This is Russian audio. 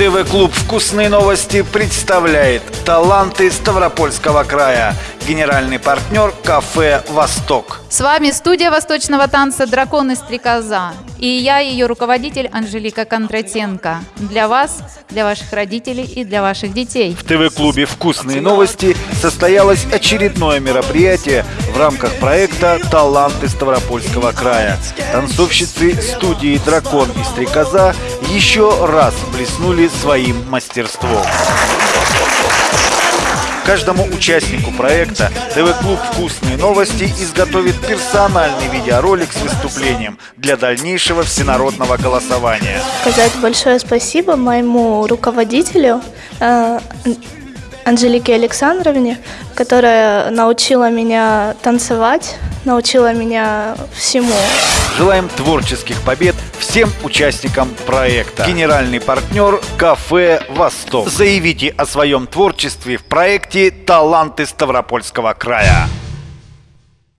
ТВ-клуб «Вкусные новости» представляет таланты Ставропольского края. Генеральный партнер кафе «Восток». С вами студия восточного танца «Дракон и стрекоза». И я, ее руководитель Анжелика Кондратенко. Для вас, для ваших родителей и для ваших детей. В ТВ-клубе «Вкусные новости» состоялось очередное мероприятие в рамках проекта «Таланты Ставропольского края». Танцовщицы студии «Дракон и стрекоза» еще раз блеснули своим мастерством. Каждому участнику проекта ТВ-клуб «Вкусные новости» изготовит персональный видеоролик с выступлением для дальнейшего всенародного голосования. Сказать большое спасибо моему руководителю э, Анжелике Александровне, которая научила меня танцевать, научила меня всему. Желаем творческих побед всем участникам проекта. Генеральный партнер «Кафе Восток». Заявите о своем творчестве в проекте «Таланты Ставропольского края».